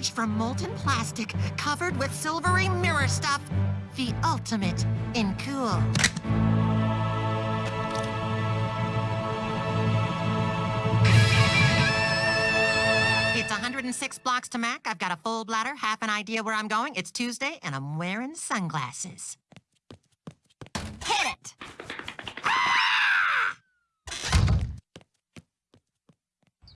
forged from molten plastic covered with silvery mirror stuff. The ultimate in cool. It's 106 blocks to Mac. I've got a full bladder, half an idea where I'm going. It's Tuesday, and I'm wearing sunglasses.